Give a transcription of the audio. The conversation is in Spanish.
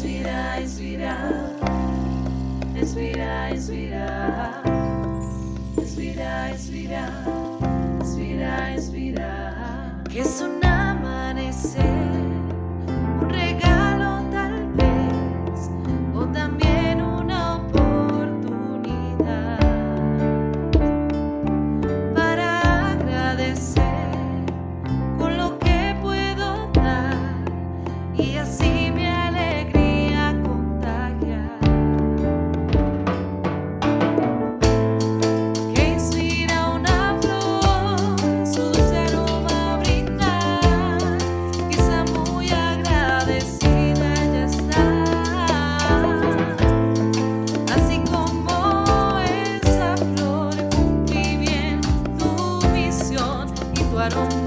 inspira, inspira, inspira, inspira, inspira, inspira, inspira, inspira, que son поворот